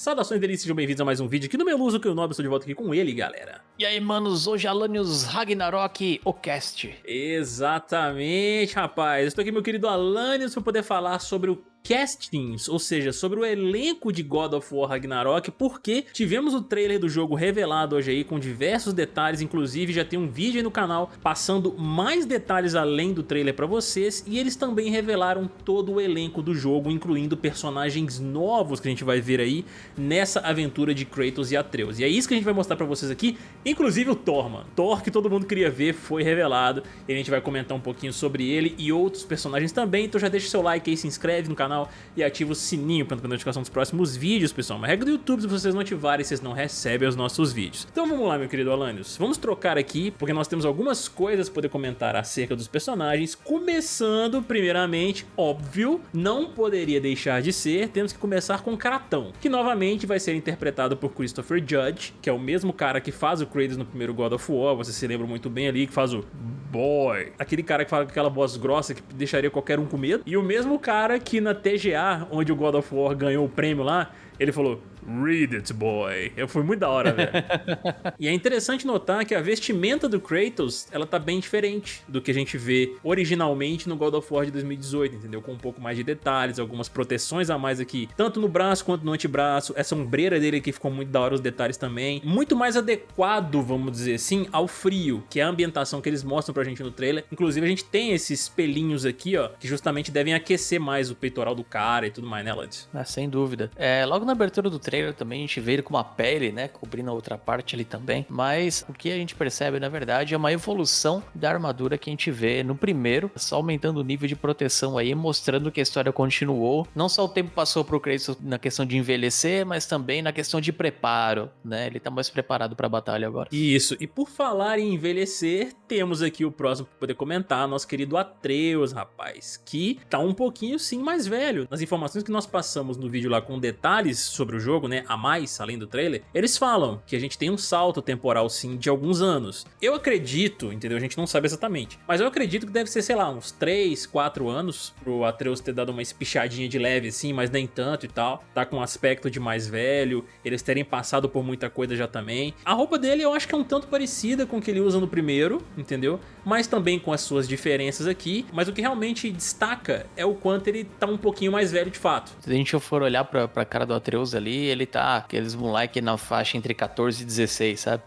Saudações delícias, sejam bem-vindos a mais um vídeo aqui no Meluso, que eu Nobre, estou de volta aqui com ele, galera. E aí, manos, hoje é Alanios Ragnarok, o cast. Exatamente, rapaz. Estou aqui, meu querido Alanios, para poder falar sobre o castings, ou seja, sobre o elenco de God of War Ragnarok, porque tivemos o trailer do jogo revelado hoje aí com diversos detalhes, inclusive já tem um vídeo aí no canal passando mais detalhes além do trailer pra vocês, e eles também revelaram todo o elenco do jogo, incluindo personagens novos que a gente vai ver aí nessa aventura de Kratos e Atreus. E é isso que a gente vai mostrar pra vocês aqui, inclusive o Thor, mano. Thor que todo mundo queria ver foi revelado, e a gente vai comentar um pouquinho sobre ele e outros personagens também, então já deixa seu like aí, se inscreve no canal canal e ativa o sininho para não perder notificação dos próximos vídeos, pessoal. Uma regra do YouTube, se vocês não ativarem, vocês não recebem os nossos vídeos. Então vamos lá, meu querido Alanios. Vamos trocar aqui, porque nós temos algumas coisas para poder comentar acerca dos personagens, começando, primeiramente, óbvio, não poderia deixar de ser, temos que começar com Kratão, que novamente vai ser interpretado por Christopher Judge, que é o mesmo cara que faz o Kratos no primeiro God of War, você se lembra muito bem ali, que faz o Boy, aquele cara que fala com aquela voz grossa que deixaria qualquer um com medo, e o mesmo cara que na TGA, onde o God of War ganhou o prêmio lá, ele falou, Read it, boy. Eu fui muito da hora, velho. e é interessante notar que a vestimenta do Kratos, ela tá bem diferente do que a gente vê originalmente no God of War de 2018, entendeu? Com um pouco mais de detalhes, algumas proteções a mais aqui, tanto no braço quanto no antebraço. Essa ombreira dele aqui ficou muito da hora, os detalhes também. Muito mais adequado, vamos dizer assim, ao frio, que é a ambientação que eles mostram pra gente no trailer. Inclusive, a gente tem esses pelinhos aqui, ó, que justamente devem aquecer mais o peitoral do cara e tudo mais, né, Lud? Ah, sem dúvida. É, logo na abertura do trailer também a gente vê ele com uma pele, né, cobrindo a outra parte ali também, mas o que a gente percebe na verdade é uma evolução da armadura que a gente vê no primeiro, só aumentando o nível de proteção aí, mostrando que a história continuou, não só o tempo passou pro Kratos na questão de envelhecer, mas também na questão de preparo, né, ele tá mais preparado pra batalha agora. Isso, e por falar em envelhecer, temos aqui o próximo pra poder comentar, nosso querido Atreus, rapaz, que tá um pouquinho sim mais velho. Nas informações que nós passamos no vídeo lá com detalhes sobre o jogo, né, a mais, além do trailer, eles falam que a gente tem um salto temporal sim de alguns anos. Eu acredito, entendeu? A gente não sabe exatamente, mas eu acredito que deve ser, sei lá, uns 3, 4 anos pro Atreus ter dado uma espichadinha de leve assim, mas nem tanto e tal. Tá com um aspecto de mais velho, eles terem passado por muita coisa já também. A roupa dele eu acho que é um tanto parecida com o que ele usa no primeiro, entendeu? Mas também com as suas diferenças aqui, mas o que realmente destaca é o quanto ele tá um pouquinho mais velho de fato. Se a gente for olhar pra, pra cara do Atreus ali, ele tá aqueles moleque na faixa entre 14 e 16, sabe?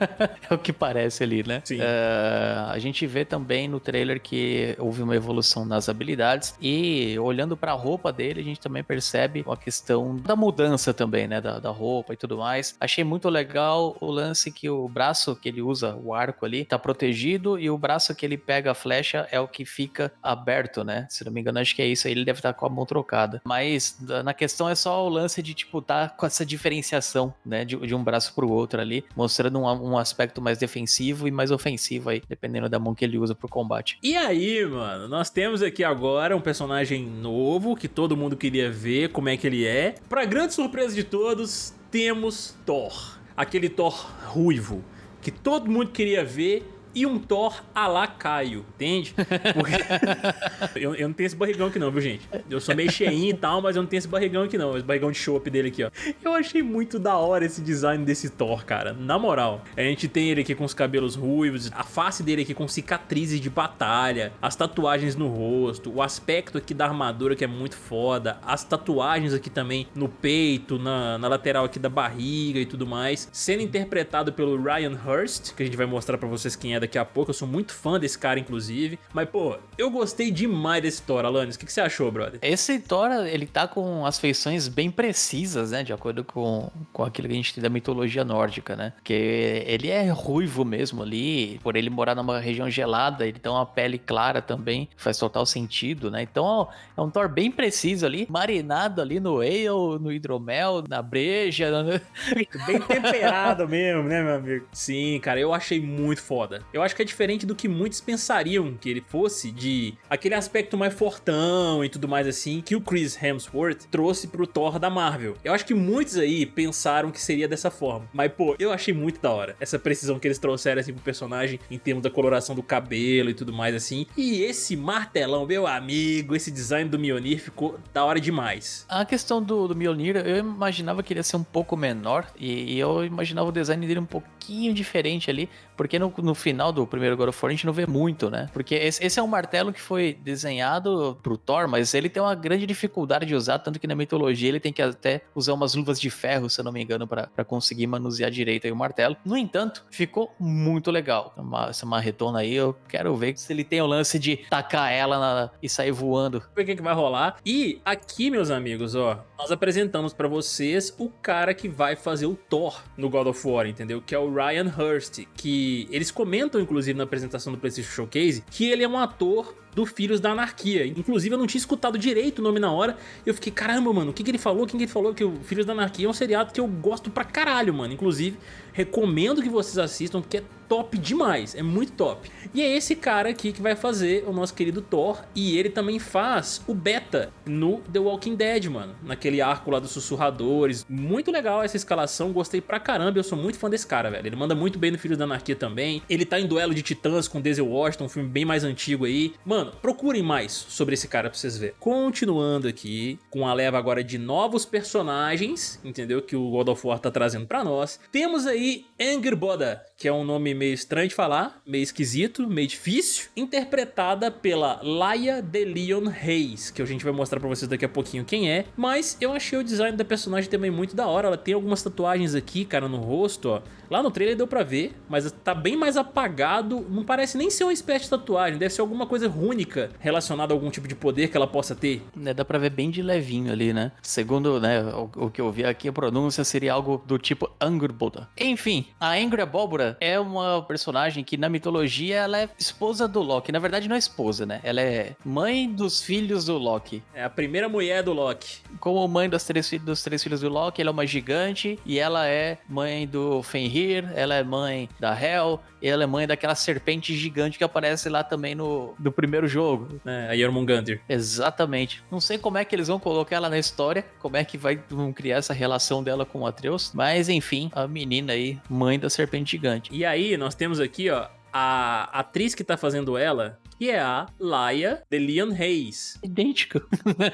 é o que parece ali, né? Sim. Uh, a gente vê também no trailer que houve uma evolução nas habilidades e olhando para a roupa dele, a gente também percebe a questão da mudança também, né? Da, da roupa e tudo mais. Achei muito legal o lance que o braço que ele usa, o arco ali, tá protegido e o braço que ele pega a flecha é o que fica aberto, né? Se não me engano, acho que é isso aí, ele deve estar tá com a mão trocada. Mas na questão é só o lance de, tipo, tá com essa diferenciação, né, de, de um braço para o outro ali, mostrando um, um, aspecto mais defensivo e mais ofensivo aí, dependendo da mão que ele usa pro combate. E aí, mano, nós temos aqui agora um personagem novo que todo mundo queria ver como é que ele é. Para grande surpresa de todos, temos Thor, aquele Thor ruivo que todo mundo queria ver e um Thor a la Caio, entende? Porque... eu, eu, não tenho esse barrigão aqui não, viu, gente? Eu sou meio cheinho e tal, mas eu não tenho esse barrigão aqui não, esse barrigão de chopp dele aqui, ó. Eu achei muito da hora esse design desse Thor, cara, na moral. A gente tem ele aqui com os cabelos ruivos, a face dele aqui com cicatrizes de batalha, as tatuagens no rosto, o aspecto aqui da armadura que é muito foda, as tatuagens aqui também no peito, na, na lateral aqui da barriga e tudo mais, sendo interpretado pelo Ryan Hurst, que a gente vai mostrar pra vocês quem é daqui a pouco, eu sou muito fã desse cara, inclusive. Mas, pô, eu gostei demais desse Thor, Alanis. O que, que você achou, brother? Esse Thor, ele tá com as feições bem precisas, né? De acordo com, com aquilo que a gente tem da mitologia nórdica, né? Que ele é ruivo mesmo ali, por ele morar numa região gelada, ele tem uma pele clara também, faz total sentido, né? Então, é um Thor bem preciso ali, marinado ali no ale, no hidromel, na breja. Bem temperado mesmo, né, meu amigo? Sim, cara, eu achei muito foda Eu acho que é diferente do que muitos pensariam que ele fosse, de aquele aspecto mais fortão e tudo mais assim, que o Chris Hemsworth trouxe pro Thor da Marvel. Eu acho que muitos aí pensaram que seria dessa forma. Mas, pô, eu achei muito da hora essa precisão que eles trouxeram assim pro personagem em termos da coloração do cabelo e tudo mais assim. E esse martelão, meu amigo, esse design do Mjolnir ficou da hora demais. A questão do, do Mjolnir, eu imaginava que ele ia ser um pouco menor e, e eu imaginava o design dele um pouquinho diferente ali, porque no, no final do primeiro God of War a gente não vê muito, né? Porque esse, esse, é um martelo que foi desenhado pro Thor, mas ele tem uma grande dificuldade de usar, tanto que na mitologia ele tem que até usar umas luvas de ferro, se eu não me engano, para conseguir manusear direito aí o martelo. No entanto, ficou muito legal. Uma, essa marretona aí, eu quero ver se ele tem o lance de tacar ela na, e sair voando. Ver o que, que vai rolar. E aqui, meus amigos, ó, nós apresentamos para vocês o cara que vai fazer o Thor no God of War, entendeu? Que é o Ryan Hurst, que eles comentam, inclusive, na apresentação do PlayStation Showcase, que ele é um ator do Filhos da Anarquia. Inclusive, eu não tinha escutado direito o nome na hora. Eu fiquei, caramba, mano, o que, que ele falou? Quem que ele falou? Que o Filhos da Anarquia é um seriado que eu gosto pra caralho, mano. Inclusive, recomendo que vocês assistam, porque é top demais, é muito top. E é esse cara aqui que vai fazer o nosso querido Thor, e ele também faz o beta no The Walking Dead, mano, naquele arco lá dos sussurradores. Muito legal essa escalação, gostei pra caramba, eu sou muito fã desse cara, velho. Ele manda muito bem no Filhos da Anarquia também. Ele tá em Duelo de Titãs com Denzel Washington, um filme bem mais antigo aí. Mano, procurem mais sobre esse cara pra vocês verem. Continuando aqui, com a leva agora de novos personagens, entendeu? Que o God of War tá trazendo pra nós. Temos aí Angerboda, que é um nome meio estranho de falar, meio esquisito, meio difícil, interpretada pela Laia de Leon Reis, que a gente vai mostrar pra vocês daqui a pouquinho quem é, mas eu achei o design da personagem também muito da hora, ela tem algumas tatuagens aqui, cara, no rosto, ó. Lá no trailer deu pra ver, mas tá bem mais apagado, não parece nem ser uma espécie de tatuagem, deve ser alguma coisa rúnica relacionada a algum tipo de poder que ela possa ter. É, dá pra ver bem de levinho ali, né? Segundo né, o, o que eu vi aqui, a pronúncia seria algo do tipo Angerboda. Enfim, a Angry Abóbora é uma personagem que na mitologia ela é esposa do Loki. Na verdade não é esposa, né? Ela é mãe dos filhos do Loki. É a primeira mulher do Loki. Como mãe dos três, dos três filhos do Loki, ela é uma gigante e ela é mãe do Fenrir, ela é mãe da Hel, e ela é mãe daquela serpente gigante que aparece lá também no, no primeiro jogo. É, a Jormungandr. Exatamente. Não sei como é que eles vão colocar ela na história, como é que vai vão criar essa relação dela com o Atreus, mas enfim, a menina aí, mãe da serpente gigante. E aí, nós temos aqui, ó, a atriz que tá fazendo ela, que é a Laia de Leon Reis. Idêntica.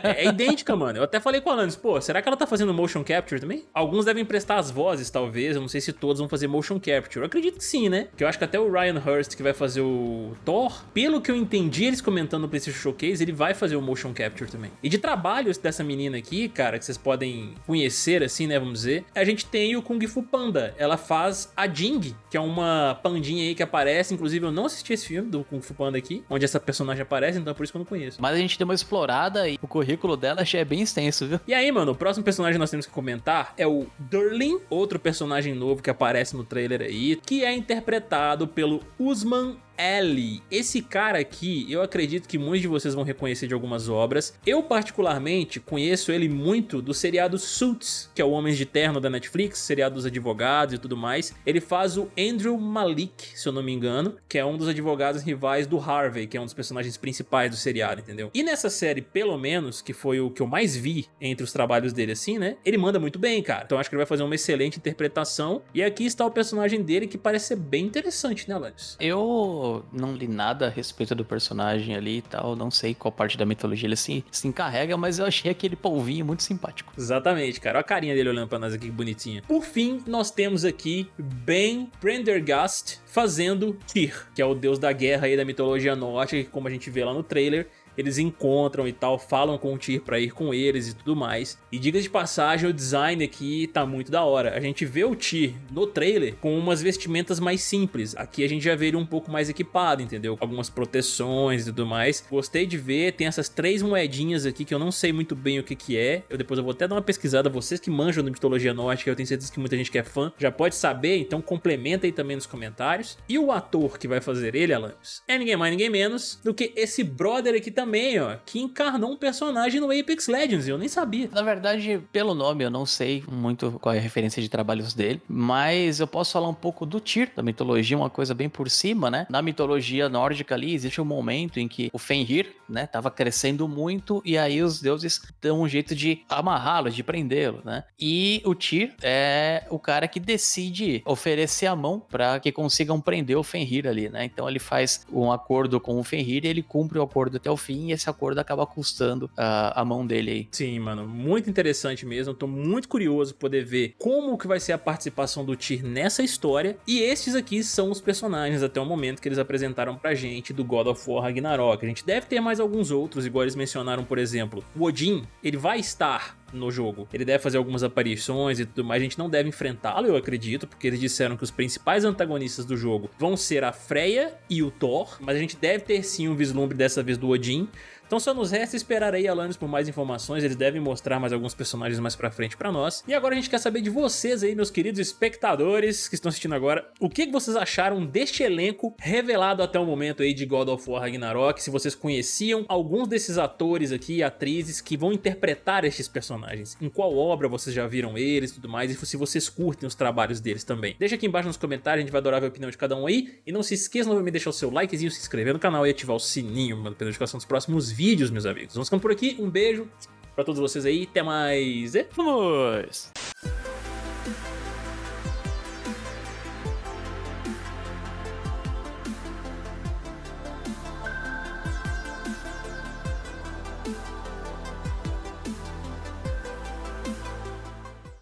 é, é, idêntica, mano. Eu até falei com a Alanis, pô, será que ela tá fazendo motion capture também? Alguns devem prestar as vozes, talvez. Eu não sei se todos vão fazer motion capture. Eu acredito que sim, né? Que eu acho que até o Ryan Hurst, que vai fazer o Thor, pelo que eu entendi eles comentando no PlayStation Showcase, ele vai fazer o motion capture também. E de trabalhos dessa menina aqui, cara, que vocês podem conhecer, assim, né, vamos dizer, a gente tem o Kung Fu Panda. Ela faz a Jing, que é uma pandinha aí que aparece. Inclusive, eu não assisti esse filme do Kung Fu Panda aqui onde essa personagem aparece, então é por isso que eu não conheço. Mas a gente deu uma explorada e o currículo dela já é bem extenso, viu? E aí, mano, o próximo personagem que nós temos que comentar é o Durlin, outro personagem novo que aparece no trailer aí, que é interpretado pelo Usman Ellie. Esse cara aqui, eu acredito que muitos de vocês vão reconhecer de algumas obras. Eu, particularmente, conheço ele muito do seriado Suits, que é o Homens de Terno da Netflix, seriado dos advogados e tudo mais. Ele faz o Andrew Malik, se eu não me engano, que é um dos advogados rivais do Harvey, que é um dos personagens principais do seriado, entendeu? E nessa série, pelo menos, que foi o que eu mais vi entre os trabalhos dele assim, né? Ele manda muito bem, cara. Então acho que ele vai fazer uma excelente interpretação. E aqui está o personagem dele, que parece ser bem interessante, né, Alanis? Eu não li nada a respeito do personagem ali e tal, não sei qual parte da mitologia ele se, se encarrega, mas eu achei aquele polvinho muito simpático. Exatamente, cara. Olha a carinha dele olhando pra nós aqui, que bonitinha. Por fim, nós temos aqui Ben Prendergast fazendo Tyr, que é o deus da guerra aí da mitologia nórdica, como a gente vê lá no trailer eles encontram e tal, falam com o Tyr pra ir com eles e tudo mais. E diga de passagem, o design aqui tá muito da hora. A gente vê o Tyr no trailer com umas vestimentas mais simples. Aqui a gente já vê ele um pouco mais equipado, entendeu? Algumas proteções e tudo mais. Gostei de ver, tem essas três moedinhas aqui que eu não sei muito bem o que que é. Eu depois eu vou até dar uma pesquisada, vocês que manjam da mitologia nórdica, eu tenho certeza que muita gente que é fã já pode saber, então complementa aí também nos comentários. E o ator que vai fazer ele, Alanis, é ninguém mais, ninguém menos do que esse brother aqui também também, ó, que encarnou um personagem no Apex Legends, eu nem sabia. Na verdade, pelo nome, eu não sei muito qual é a referência de trabalhos dele, mas eu posso falar um pouco do Tyr, da mitologia, uma coisa bem por cima, né? Na mitologia nórdica ali, existe um momento em que o Fenrir, né, tava crescendo muito e aí os deuses dão um jeito de amarrá-lo, de prendê-lo, né? E o Tyr é o cara que decide oferecer a mão para que consigam prender o Fenrir ali, né? Então ele faz um acordo com o Fenrir e ele cumpre o acordo até o fim e esse acordo acaba custando a, a mão dele aí. Sim, mano, muito interessante mesmo. Tô muito curioso poder ver como que vai ser a participação do Tyr nessa história. E estes aqui são os personagens até o momento que eles apresentaram pra gente do God of War Ragnarok. A gente deve ter mais alguns outros, igual eles mencionaram, por exemplo, o Odin, ele vai estar no jogo. Ele deve fazer algumas aparições e tudo mais, a gente não deve enfrentá-lo, eu acredito, porque eles disseram que os principais antagonistas do jogo vão ser a Freya e o Thor, mas a gente deve ter sim um vislumbre dessa vez do Odin, então só nos resta esperar aí Alanis por mais informações, eles devem mostrar mais alguns personagens mais pra frente pra nós. E agora a gente quer saber de vocês aí, meus queridos espectadores que estão assistindo agora, o que vocês acharam deste elenco revelado até o momento aí de God of War Ragnarok, se vocês conheciam alguns desses atores aqui atrizes que vão interpretar estes personagens, em qual obra vocês já viram eles e tudo mais, e se vocês curtem os trabalhos deles também. Deixa aqui embaixo nos comentários, a gente vai adorar ver a opinião de cada um aí, e não se esqueça novamente de deixar o seu likezinho, se inscrever no canal e ativar o sininho para notificação dos próximos vídeos vídeos, meus amigos. Vamos ficando por aqui, um beijo pra todos vocês aí, até mais e vamos!